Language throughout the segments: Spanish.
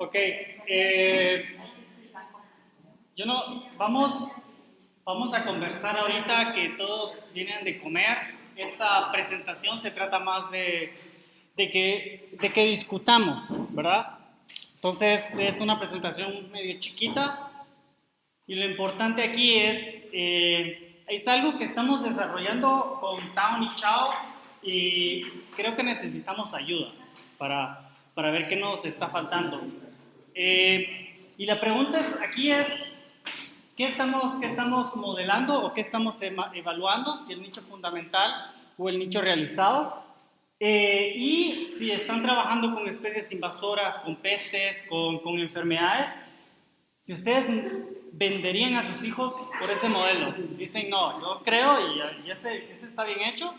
Ok, eh, yo no, vamos, vamos a conversar ahorita que todos vienen de comer. Esta presentación se trata más de, de, que, de que discutamos, ¿verdad? Entonces es una presentación medio chiquita y lo importante aquí es, eh, es algo que estamos desarrollando con Town y Chao y creo que necesitamos ayuda para, para ver qué nos está faltando. Eh, y la pregunta es, aquí es, ¿qué estamos, ¿qué estamos modelando o qué estamos evaluando? Si el nicho fundamental o el nicho realizado. Eh, y si están trabajando con especies invasoras, con pestes, con, con enfermedades, si ustedes venderían a sus hijos por ese modelo. Dicen, no, yo creo y, y ese, ese, está bien hecho.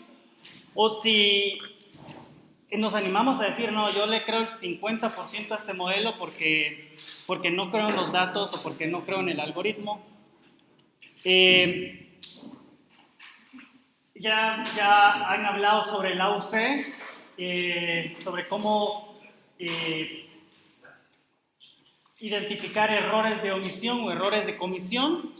O si nos animamos a decir, no, yo le creo el 50% a este modelo porque, porque no creo en los datos o porque no creo en el algoritmo. Eh, ya, ya han hablado sobre el AUC, eh, sobre cómo eh, identificar errores de omisión o errores de comisión.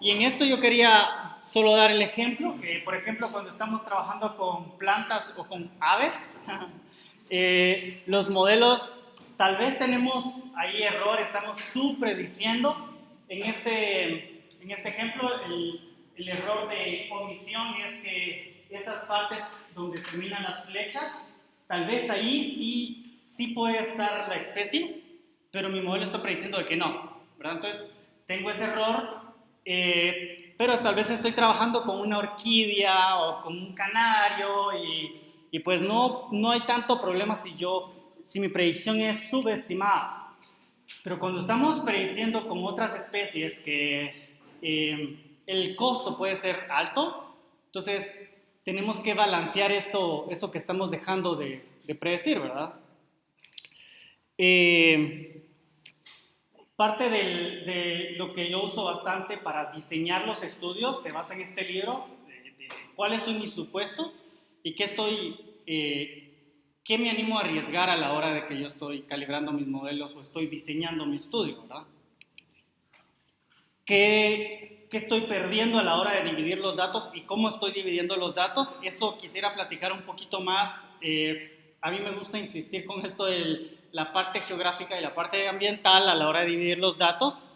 Y en esto yo quería solo dar el ejemplo, que por ejemplo cuando estamos trabajando con plantas o con aves, eh, los modelos, tal vez tenemos ahí error, estamos suprediciendo. En este, en este ejemplo, el, el error de omisión es que esas partes donde terminan las flechas, tal vez ahí sí, sí puede estar la especie, pero mi modelo está prediciendo de que no, ¿verdad? Entonces, tengo ese error, eh, pero tal vez estoy trabajando con una orquídea o con un canario y, y, pues no, no hay tanto problema si yo, si mi predicción es subestimada. Pero cuando estamos prediciendo con otras especies que... Eh, el costo puede ser alto, entonces tenemos que balancear esto, eso que estamos dejando de, predecir, ¿verdad? Eh, parte de lo que yo uso bastante para diseñar los estudios se basa en este libro, de, cuáles son mis supuestos y qué estoy, eh, qué me animo a arriesgar a la hora de que yo estoy calibrando mis modelos o estoy diseñando mi estudio, ¿verdad? ¿Qué, qué estoy perdiendo a la hora de dividir los datos y cómo estoy dividiendo los datos. Eso quisiera platicar un poquito más. Eh, a mí me gusta insistir con esto de la parte geográfica y la parte ambiental a la hora de dividir los datos.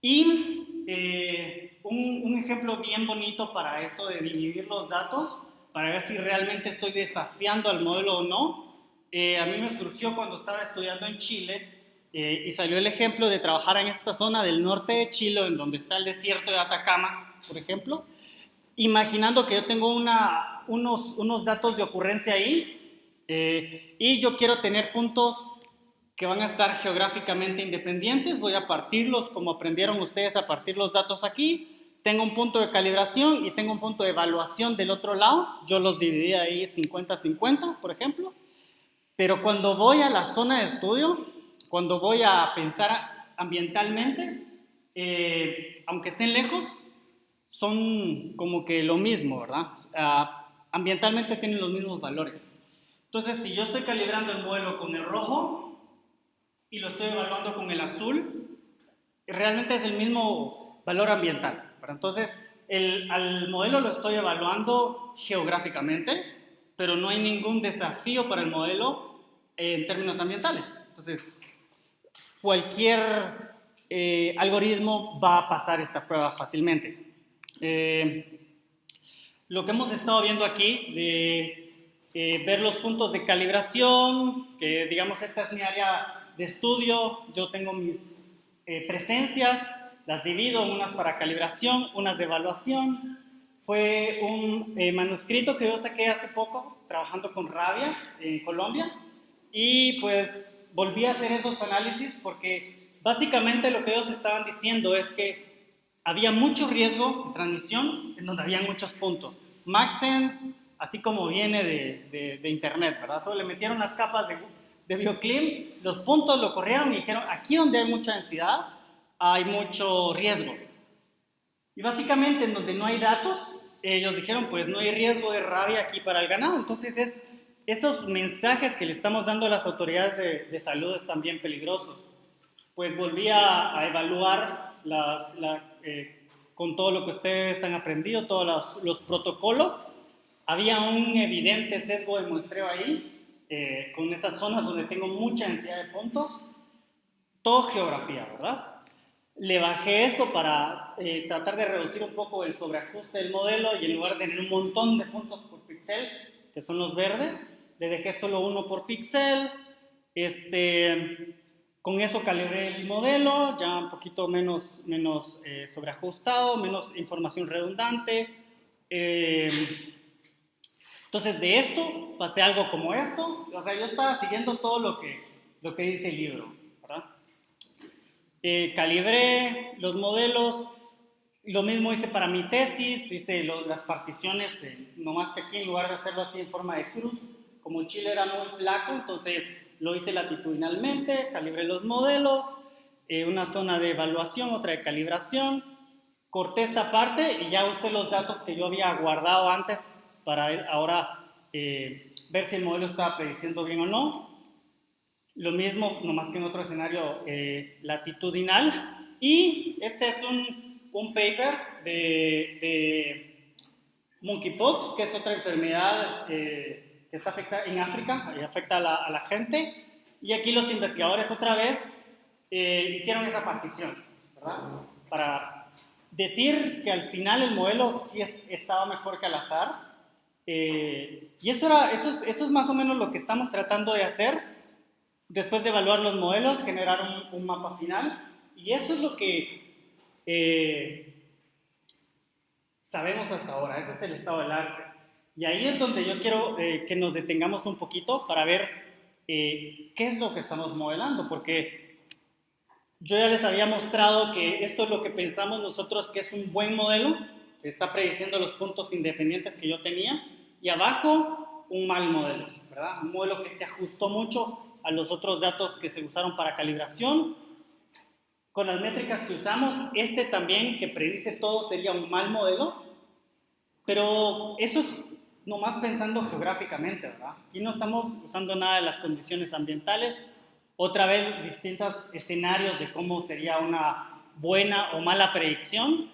Y eh, un, un, ejemplo bien bonito para esto de dividir los datos, para ver si realmente estoy desafiando al modelo o no, eh, a mí me surgió cuando estaba estudiando en Chile eh, y salió el ejemplo de trabajar en esta zona del norte de Chile, en donde está el desierto de Atacama, por ejemplo, imaginando que yo tengo una, unos, unos datos de ocurrencia ahí eh, y yo quiero tener puntos que van a estar geográficamente independientes, voy a partirlos como aprendieron ustedes a partir los datos aquí, tengo un punto de calibración y tengo un punto de evaluación del otro lado, yo los dividí ahí 50-50, por ejemplo, pero cuando voy a la zona de estudio, cuando voy a pensar ambientalmente, eh, aunque estén lejos, son como que lo mismo, ¿verdad? Ah, ambientalmente tienen los mismos valores. Entonces, si yo estoy calibrando el modelo con el rojo y lo estoy evaluando con el azul, realmente es el mismo valor ambiental. Entonces, el, al modelo lo estoy evaluando geográficamente, pero no hay ningún desafío para el modelo en términos ambientales. Entonces, cualquier eh, algoritmo va a pasar esta prueba fácilmente. Eh, lo que hemos estado viendo aquí, de eh, ver los puntos de calibración, que digamos esta es mi área de estudio, yo tengo mis presencias, las divido, unas para calibración, unas de evaluación. Fue un manuscrito que yo saqué hace poco, trabajando con Rabia en Colombia, y pues volví a hacer esos análisis porque básicamente lo que ellos estaban diciendo es que había mucho riesgo de transmisión en donde había muchos puntos. Maxen, así como viene de, de, Internet, ¿verdad? Solo le metieron las capas de, de Bioclim, los puntos lo corrieron y dijeron, aquí donde hay mucha densidad, hay mucho riesgo. Y básicamente en donde no hay datos, ellos dijeron, pues no hay riesgo de rabia aquí para el ganado. Entonces es esos mensajes que le estamos dando a las autoridades de, salud están bien peligrosos. Pues volví a, evaluar eh, con todo lo que ustedes han aprendido, todos los, protocolos. Había un evidente sesgo de muestreo ahí, eh, con esas zonas donde tengo mucha densidad de puntos. Todo geografía, ¿verdad? Le bajé eso para eh, tratar de reducir un poco el sobreajuste del modelo y en lugar de tener un montón de puntos por píxel, que son los verdes, le dejé solo uno por píxel. Este, con eso calibré el modelo, ya un poquito menos, menos eh, sobreajustado, menos información redundante. Eh, entonces, de esto pasé algo como esto. O sea, yo estaba siguiendo todo lo que, lo que dice el libro. ¿verdad? Eh, calibré los modelos, lo mismo hice para mi tesis, hice las particiones nomás que aquí en lugar de hacerlo así en forma de cruz, como chile era muy flaco, entonces lo hice latitudinalmente, calibré los modelos, eh, una zona de evaluación, otra de calibración, corté esta parte y ya usé los datos que yo había guardado antes para ahora eh, ver si el modelo estaba prediciendo bien o no. Lo mismo, nomás que en otro escenario eh, latitudinal. Y este es un, un paper de, monkeypox, que es otra enfermedad eh, que está afectada en África y afecta a la, a la, gente. Y aquí los investigadores otra vez hicieron esa partición, ¿verdad? Para decir que al final el modelo sí estaba mejor que al azar. Y eso, era, eso, es, eso es más o menos lo que estamos tratando de hacer Después de evaluar los modelos, generar un, mapa final. Y eso es lo que eh, sabemos hasta ahora. Ese es el estado del arte. Y ahí es donde yo quiero eh, que nos detengamos un poquito para ver eh, qué es lo que estamos modelando. Porque yo ya les había mostrado que esto es lo que pensamos nosotros que es un buen modelo, está prediciendo los puntos independientes que yo tenía. Y abajo, un mal modelo, ¿verdad? Un modelo que se ajustó mucho a los otros datos que se usaron para calibración. Con las métricas que usamos, este también que predice todo sería un mal modelo, pero eso es nomás pensando geográficamente, ¿verdad? Aquí no estamos usando nada de las condiciones ambientales, otra vez distintos escenarios de cómo sería una buena o mala predicción.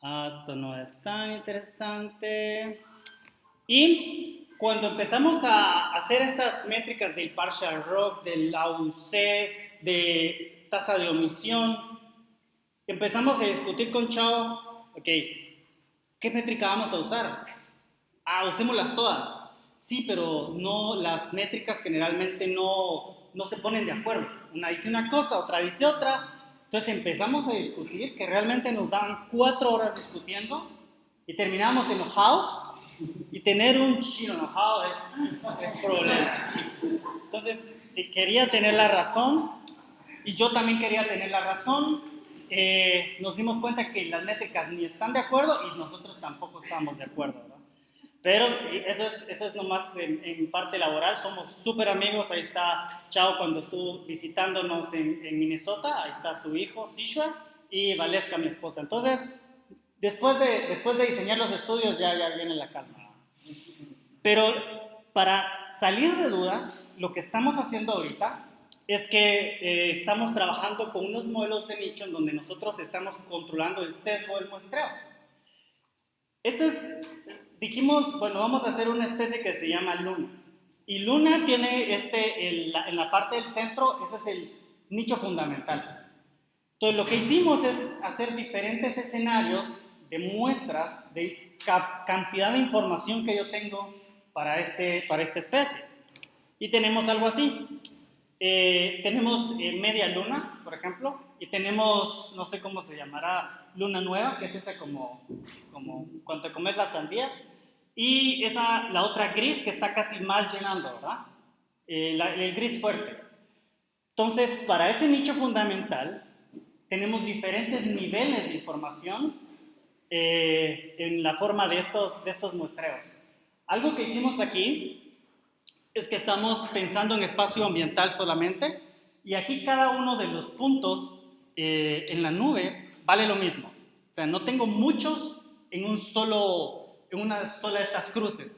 Esto no es tan interesante. Y cuando empezamos a hacer estas métricas del partial rock, del AUC, de tasa de omisión, empezamos a discutir con Chao, ok, ¿qué métrica vamos a usar? Ah, usémoslas todas. Sí, pero no, las métricas generalmente no, no se ponen de acuerdo. Una dice una cosa, otra dice otra. Entonces empezamos a discutir, que realmente nos daban cuatro horas discutiendo y terminamos enojados y tener un chino enojado es, es problema. Entonces, quería tener la razón y yo también quería tener la razón. Eh, nos dimos cuenta que las métricas ni están de acuerdo y nosotros tampoco estamos de acuerdo. Pero eso es, eso es nomás en, parte laboral, somos súper amigos, ahí está Chao cuando estuvo visitándonos en, en, Minnesota, ahí está su hijo, Sishwa, y Valesca, mi esposa. Entonces, Después de, después de diseñar los estudios ya, ya viene la calma. Pero para salir de dudas, lo que estamos haciendo ahorita es que eh, estamos trabajando con unos modelos de nicho en donde nosotros estamos controlando el sesgo del muestreo. Este es, dijimos, bueno, vamos a hacer una especie que se llama Luna. Y Luna tiene este, en la parte del centro, ese es el nicho fundamental. Entonces, lo que hicimos es hacer diferentes escenarios de muestras de cantidad de información que yo tengo para, este, para esta especie. Y tenemos algo así. Eh, tenemos eh, media luna, por ejemplo, y tenemos, no sé cómo se llamará, luna nueva, que es esa como, como cuando te comes la sandía, y esa, la otra gris que está casi mal llenando, ¿verdad? Eh, el gris fuerte. Entonces, para ese nicho fundamental, tenemos diferentes niveles de información eh, en la forma de estos, de estos muestreos. Algo que hicimos aquí es que estamos pensando en espacio ambiental solamente y aquí cada uno de los puntos eh, en la nube vale lo mismo. O sea, no tengo muchos en, un solo, en una sola de estas cruces.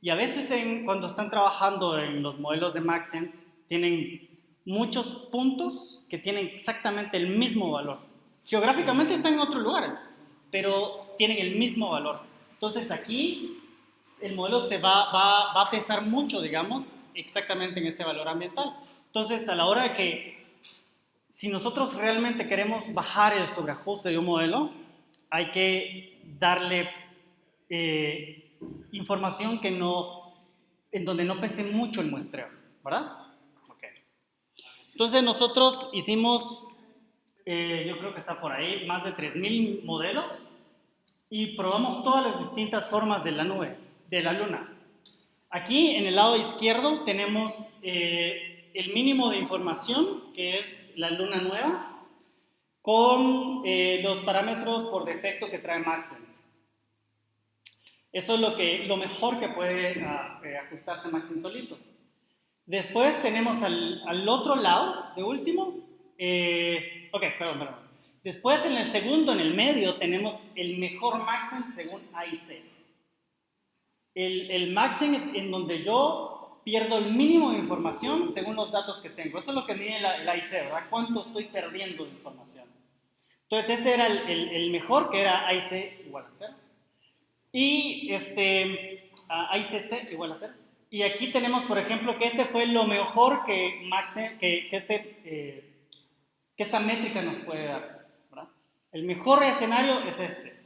Y a veces cuando están trabajando en los modelos de Maxent, tienen muchos puntos que tienen exactamente el mismo valor. Geográficamente están en otros lugares, pero tienen el mismo valor. Entonces aquí el modelo se va, va, va a pesar mucho, digamos, exactamente en ese valor ambiental. Entonces, a la hora de que, si nosotros realmente queremos bajar el sobreajuste de un modelo, hay que darle eh, información que no, en donde no pese mucho el muestreo, ¿verdad? Okay. Entonces nosotros hicimos, eh, yo creo que está por ahí, más de 3.000 modelos y probamos todas las distintas formas de la nube, de la luna. Aquí en el lado izquierdo tenemos eh, el mínimo de información, que es la luna nueva, con eh, los parámetros por defecto que trae Maxent. Eso es lo, que, lo mejor que puede ah, eh, ajustarse Maxent solito. Después tenemos al, al, otro lado, de último, ok, perdón, perdón. Después en el segundo, en el medio, tenemos el mejor Maxent según AIC el, el maxing en donde yo pierdo el mínimo de información según los datos que tengo. Eso es lo que mide la, el AIC, ¿verdad? ¿Cuánto estoy perdiendo de información? Entonces ese era el, el, mejor, que era AIC igual a 0. Y este, AICC igual a 0. Y aquí tenemos, por ejemplo, que este fue lo mejor que, Maxe, que, que, este, eh, que esta métrica nos puede dar. ¿verdad? El mejor escenario es este.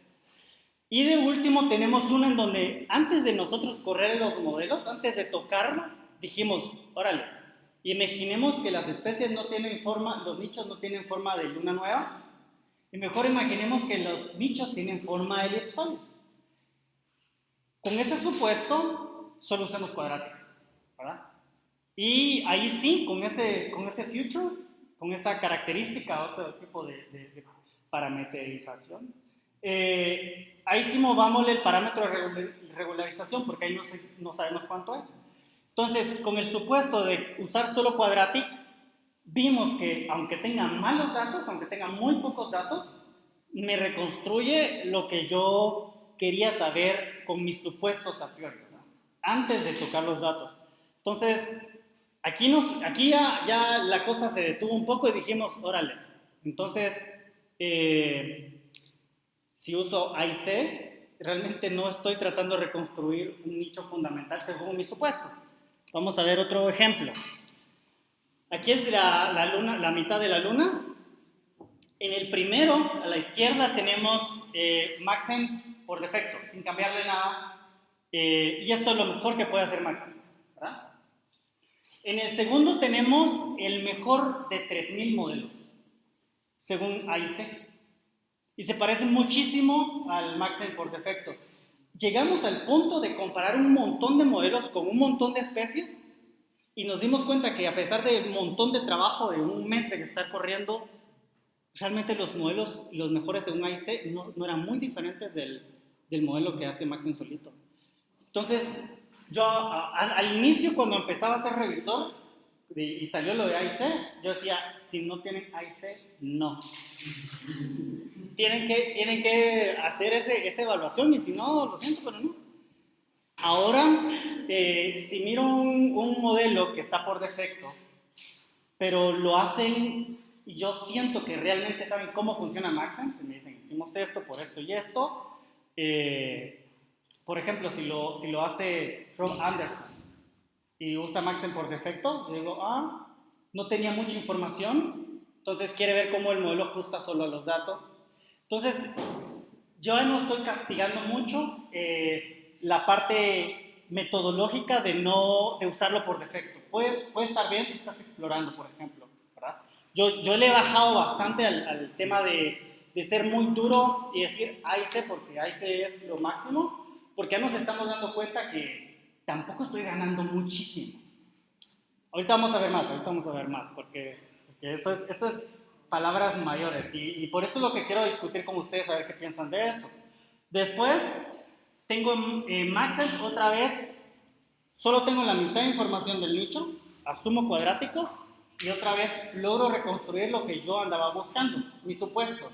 Y de último tenemos uno en donde antes de nosotros correr los modelos, antes de tocarlo, dijimos, órale, imaginemos que las especies no tienen forma, los nichos no tienen forma de luna nueva, y mejor imaginemos que los nichos tienen forma de elipsoide. Con ese supuesto, solo usamos cuadrática, ¿verdad? Y ahí sí, con ese, con ese future, con esa característica o ese tipo de, de, de parametrización, eh, ahí sí movamos el parámetro de regularización porque ahí no, no, sabemos cuánto es. Entonces, con el supuesto de usar solo Quadratic, vimos que aunque tenga malos datos, aunque tenga muy pocos datos, me reconstruye lo que yo quería saber con mis supuestos a priori, antes de tocar los datos. Entonces, aquí, nos, aquí ya, ya, la cosa se detuvo un poco y dijimos, órale, entonces, eh, si uso AIC, realmente no estoy tratando de reconstruir un nicho fundamental según mis supuestos. Vamos a ver otro ejemplo. Aquí es la, la, luna, la mitad de la luna. En el primero, a la izquierda, tenemos eh, Maxen por defecto, sin cambiarle nada. Eh, y esto es lo mejor que puede hacer Maxen. ¿verdad? En el segundo tenemos el mejor de 3.000 modelos, según AIC y se parece muchísimo al Maxen por defecto. Llegamos al punto de comparar un montón de modelos con un montón de especies y nos dimos cuenta que a pesar de un montón de trabajo de un mes de estar corriendo, realmente los modelos, los mejores según AIC, no, no eran muy diferentes del, del, modelo que hace Maxen solito. Entonces, yo a, a, al inicio cuando empezaba a ser revisor y salió lo de AIC, yo decía, si no tienen AIC, no tienen que, tienen que hacer ese, esa evaluación y si no, lo siento, pero no. Ahora, eh, si miro un, un, modelo que está por defecto, pero lo hacen y yo siento que realmente saben cómo funciona Maxent, me dicen, hicimos esto por esto y esto, eh, por ejemplo, si lo, si lo hace Rob Anderson y usa Maxent por defecto, yo digo, ah, no tenía mucha información, entonces quiere ver cómo el modelo ajusta solo a los datos entonces, yo no estoy castigando mucho eh, la parte metodológica de no de usarlo por defecto. Puede, puede estar bien si estás explorando, por ejemplo. ¿verdad? Yo, yo le he bajado bastante al, al tema de, de, ser muy duro y decir AIC porque AIC es lo máximo, porque ya nos estamos dando cuenta que tampoco estoy ganando muchísimo. Ahorita vamos a ver más, ahorita vamos a ver más, porque, porque esto, es, esto es palabras mayores. Y, y, por eso es lo que quiero discutir con ustedes, a ver qué piensan de eso. Después, tengo eh, Maxent otra vez, solo tengo la mitad de información del nicho, asumo cuadrático, y otra vez logro reconstruir lo que yo andaba buscando, mi supuesto.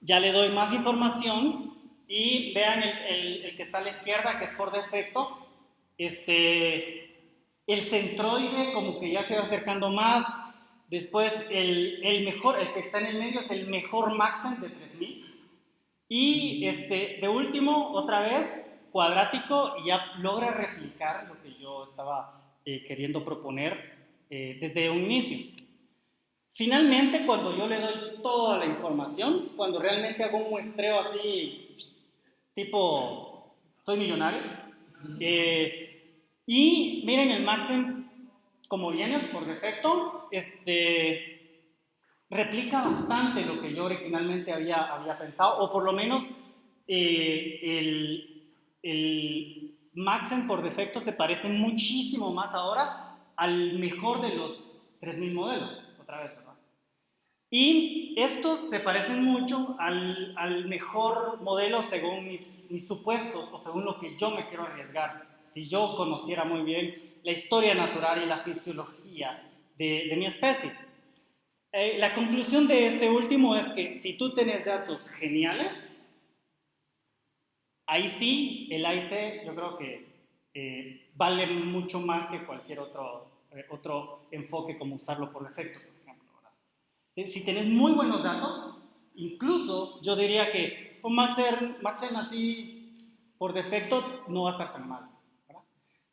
Ya le doy más información y vean el, el, que está a la izquierda, que es por defecto, este, el centroide como que ya se va acercando más, después el, el mejor, el que está en el medio es el mejor Maxen de 3000, y este, de último, otra vez, cuadrático, y ya logra replicar lo que yo estaba eh, queriendo proponer eh, desde un inicio. Finalmente, cuando yo le doy toda la información, cuando realmente hago un muestreo así, tipo, soy millonario, eh, y miren el Maxim como viene por defecto, este, replica bastante lo que yo originalmente había, había pensado, o por lo menos eh, el, el Maxim por defecto se parece muchísimo más ahora al mejor de los 3.000 modelos, otra vez, y estos se parecen mucho al, al mejor modelo según mis, mis, supuestos o según lo que yo me quiero arriesgar. Si yo conociera muy bien la historia natural y la fisiología de, de mi especie. Eh, la conclusión de este último es que si tú tienes datos geniales, ahí sí el AIC yo creo que eh, vale mucho más que cualquier otro, eh, otro enfoque como usarlo por defecto. Si tienes muy buenos datos, incluso yo diría que con Maxer, Maxer así por defecto no va a estar tan mal.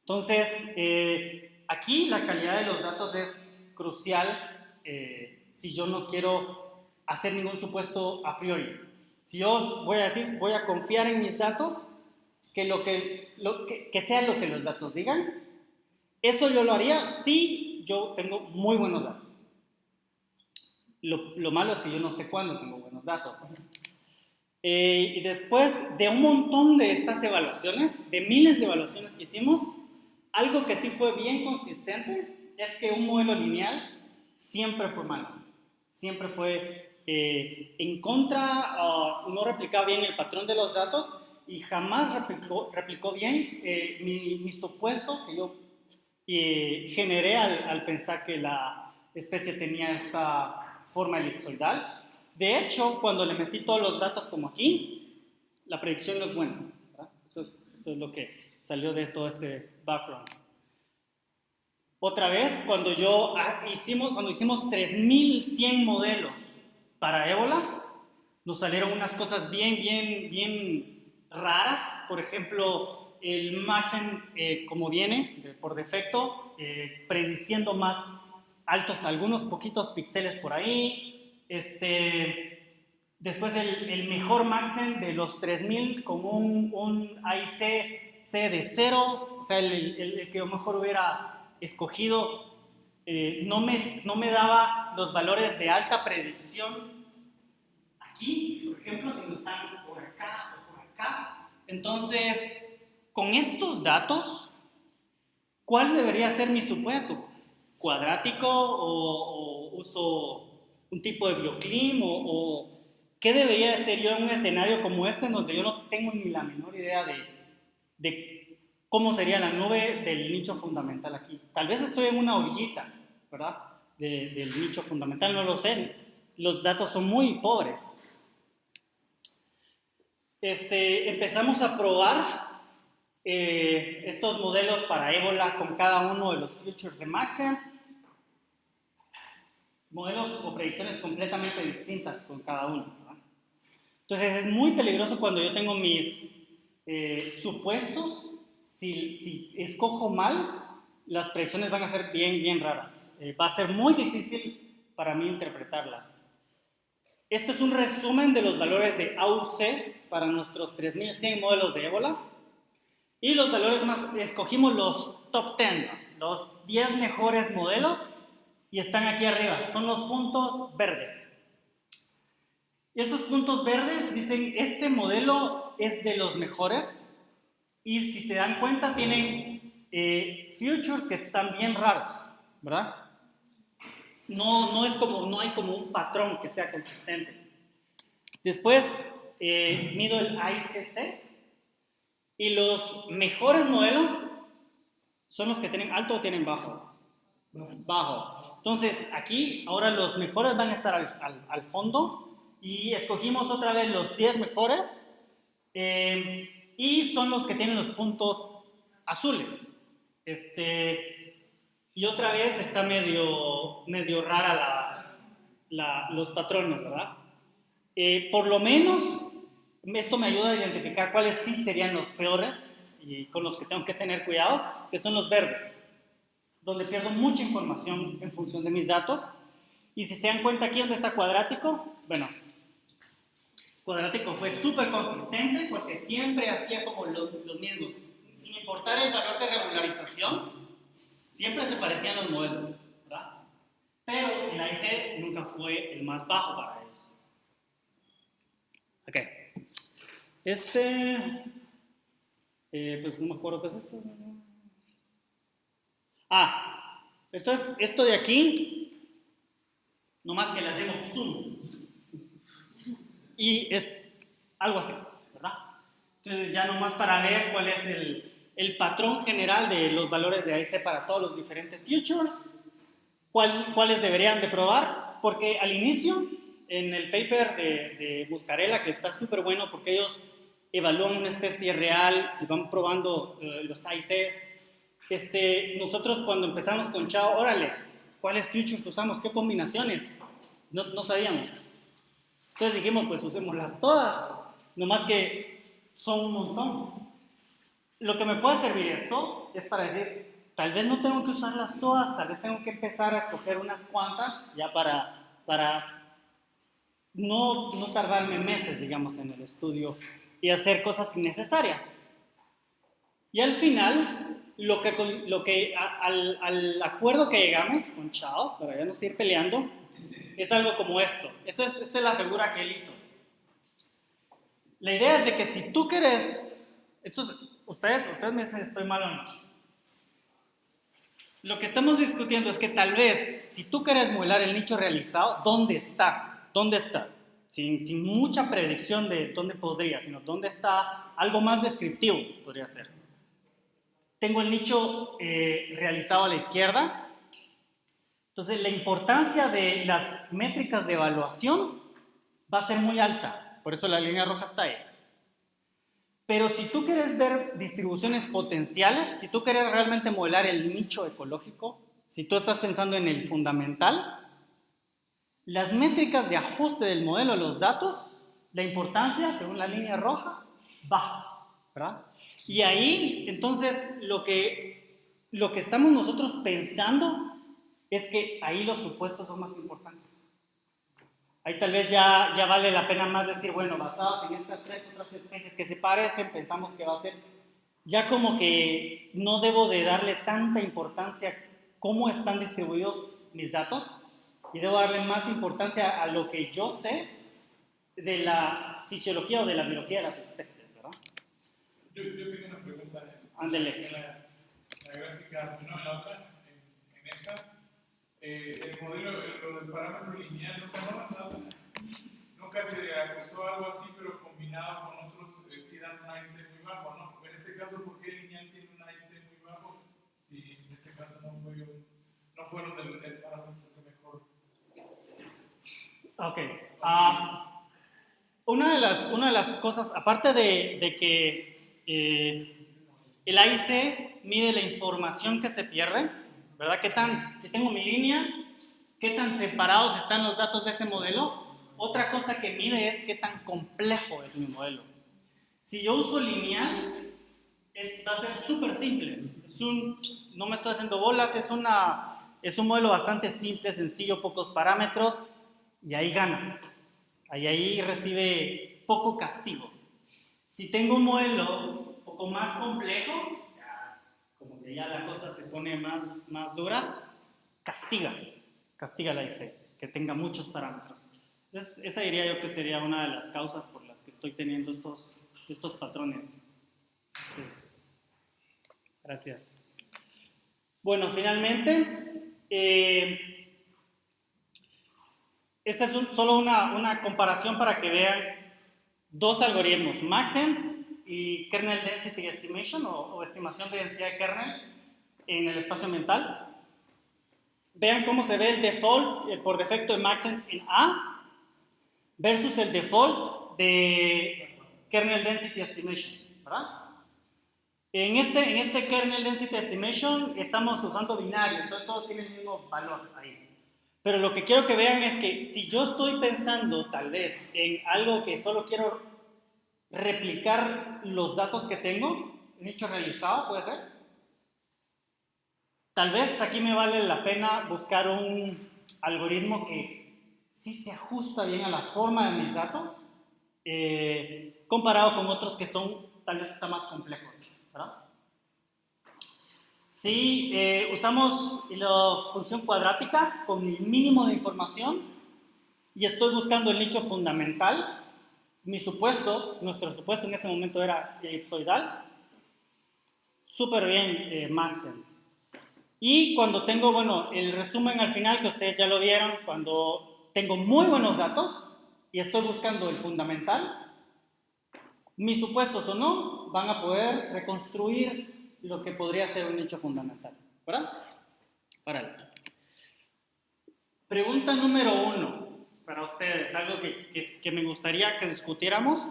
Entonces, eh, aquí la calidad de los datos es crucial eh, si yo no quiero hacer ningún supuesto a priori. Si yo voy a decir, voy a confiar en mis datos, que, lo que, lo que, que sea lo que los datos digan, eso yo lo haría si yo tengo muy buenos datos. Lo, malo es que yo no sé cuándo tengo buenos datos. Eh, y después de un montón de estas evaluaciones, de miles de evaluaciones que hicimos, algo que sí fue bien consistente es que un modelo lineal siempre fue malo. Siempre fue eh, en contra, no replicaba bien el patrón de los datos y jamás replicó, replicó bien eh, mi, supuesto que yo generé al, al pensar que la especie tenía esta forma elipsoidal. De hecho, cuando le metí todos los datos como aquí, la predicción no es buena. Esto es, esto es, lo que salió de todo este background. Otra vez, cuando yo ah, hicimos, cuando hicimos 3100 modelos para ébola, nos salieron unas cosas bien, bien, bien raras. Por ejemplo, el Maxen, eh, como viene por defecto, eh, prediciendo más altos algunos poquitos píxeles por ahí. Este, después el, el mejor Maxen de los 3000 con un, un AIC C de 0, o sea, el, el, el que yo mejor hubiera escogido eh, no, me, no me daba los valores de alta predicción aquí, por ejemplo, si no están por acá o por acá. Entonces, con estos datos, ¿cuál debería ser mi supuesto? cuadrático o, uso un tipo de bioclim o, qué debería ser yo en un escenario como este en donde yo no tengo ni la menor idea de, de cómo sería la nube del nicho fundamental aquí. Tal vez estoy en una orillita, ¿verdad? del nicho fundamental, no lo sé. Los datos son muy pobres. Este, empezamos a probar eh, estos modelos para ébola con cada uno de los futures de Maxen. Modelos o predicciones completamente distintas con cada uno. Entonces es muy peligroso cuando yo tengo mis eh, supuestos. Si, escojo mal, las predicciones van a ser bien, bien raras. Eh, va a ser muy difícil para mí interpretarlas. Esto es un resumen de los valores de AUC para nuestros 3100 modelos de ébola. Y los valores más, escogimos los top 10, los 10 mejores modelos y están aquí arriba, son los puntos verdes. Esos puntos verdes dicen, este modelo es de los mejores y si se dan cuenta tienen eh, futures que están bien raros, ¿verdad? No, no, es como, no hay como un patrón que sea consistente. Después eh, mido el ICC, y los mejores modelos son los que tienen alto o tienen bajo. Bajo. Entonces, aquí ahora los mejores van a estar al, fondo y escogimos otra vez los 10 mejores Eh, y son los que tienen los puntos azules. Este, y otra vez está medio, medio rara la, los patrones, ¿verdad? Eh, por lo menos esto me ayuda a identificar cuáles sí serían los peores y con los que tengo que tener cuidado, que son los verdes, donde pierdo mucha información en función de mis datos. Y si se dan cuenta aquí donde está cuadrático, bueno, cuadrático fue súper consistente porque siempre hacía como los, mismos. Sin importar el valor de regularización, siempre se parecían los modelos, ¿verdad? Pero el AIC nunca fue el más bajo para ellos. Ok. Este, eh, pues no me acuerdo qué es esto. Ah, esto es esto de aquí, nomás que le hacemos zoom. Y es algo así, ¿verdad? Entonces ya nomás para ver cuál es el, patrón general de los valores de AIC para todos los diferentes futures, cuál, cuáles deberían de probar, porque al inicio, en el paper de, de Buscarela, que está súper bueno porque ellos evalúan una especie real y van probando eh, los AICs, este, nosotros cuando empezamos con Chao, órale, ¿cuáles futures usamos? ¿Qué combinaciones? No sabíamos. Entonces dijimos, pues usémoslas todas, nomás que son un montón. Lo que me puede servir esto es para decir, tal vez no tengo que usarlas todas, tal vez tengo que empezar a escoger unas cuantas ya para, para no, no tardarme meses, digamos, en el estudio y hacer cosas innecesarias. Y al final, lo que, lo que al, al, acuerdo que llegamos con Chao, para ya no seguir peleando, es algo como esto. Esta es, es la figura que él hizo. La idea es de que si tú quieres, estos, ustedes, ustedes me dicen estoy mal o no. Lo que estamos discutiendo es que tal vez, si tú quieres modelar el nicho realizado, ¿dónde está? ¿Dónde está? Sin, sin, mucha predicción de dónde podría, sino dónde está algo más descriptivo, podría ser. Tengo el nicho eh, realizado a la izquierda, entonces, la importancia de las métricas de evaluación va a ser muy alta, por eso la línea roja está ahí. Pero si tú quieres ver distribuciones potenciales, si tú quieres realmente modelar el nicho ecológico, si tú estás pensando en el fundamental, las métricas de ajuste del modelo de los datos, la importancia, según la línea roja, baja, ¿verdad? Y ahí, entonces, lo que, lo que estamos nosotros pensando es que ahí los supuestos son más importantes. Ahí tal vez ya, ya vale la pena más decir, bueno, basados en estas tres otras especies que se parecen, pensamos que va a ser, ya como que no debo de darle tanta importancia a cómo están distribuidos mis datos y debo darle más importancia a lo que yo sé de la fisiología o de la biología de las especies, ¿verdad? Yo, yo tengo una pregunta. Ándele. La, la gráfica, no, la otra, eh, el modelo, lo del parámetro lineal, no, nunca se ajustó algo así, pero combinado con otros, eh, sí dan un AIC muy bajo, ¿no? En este caso, ¿por qué el lineal tiene un AIC muy bajo? Si en este caso no, fue, no fueron el, el parámetro que mejor. Ok. Uh, una, de las, una de las cosas, aparte de, de que eh, el AIC mide la información que se pierde, ¿verdad? ¿Qué tan, si tengo mi línea, qué tan separados están los datos de ese modelo? Otra cosa que mide es qué tan complejo es mi modelo. Si yo uso lineal, es, va a ser súper simple. Es un, no me estoy haciendo bolas, es, una, es un modelo bastante simple, sencillo, pocos parámetros, y ahí gana. Ahí, ahí recibe poco castigo. Si tengo un modelo un poco más complejo, que ya la cosa se pone más, más dura, castiga, castiga la IC, que tenga muchos parámetros. Esa diría yo que sería una de las causas por las que estoy teniendo estos, estos patrones. Gracias. Bueno, finalmente, eh, esta es solo una, una comparación para que vean dos algoritmos, Maxent y kernel density estimation o, o, estimación de densidad de kernel en el espacio mental. Vean cómo se ve el default eh, por defecto de Maxent en A versus el default de kernel density estimation, ¿verdad? En este, en este kernel density estimation estamos usando binario, entonces todo tiene el mismo valor ahí. Pero lo que quiero que vean es que si yo estoy pensando tal vez en algo que solo quiero replicar los datos que tengo, un hecho realizado, puede ser. Tal vez aquí me vale la pena buscar un algoritmo que sí se ajusta bien a la forma de mis datos, eh, comparado con otros que son tal vez está más complejos. Si eh, usamos la función cuadrática con el mínimo de información y estoy buscando el nicho fundamental, mi supuesto, nuestro supuesto en ese momento era elipsoidal, súper bien eh, Maxent. Y cuando tengo, bueno, el resumen al final, que ustedes ya lo vieron, cuando tengo muy buenos datos y estoy buscando el fundamental, mis supuestos o no van a poder reconstruir lo que podría ser un nicho fundamental. ¿Verdad? Para Pregunta número uno para ustedes, algo que, que, me gustaría que discutiéramos,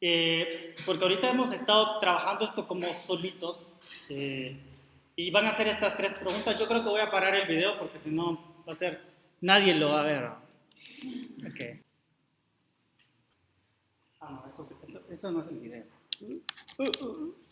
eh, porque ahorita hemos estado trabajando esto como solitos eh, y van a hacer estas tres preguntas. Yo creo que voy a parar el video porque si no va a ser, nadie lo va a ver. Okay. Ah, no, esto, esto, esto no es el video. Uh, uh, uh.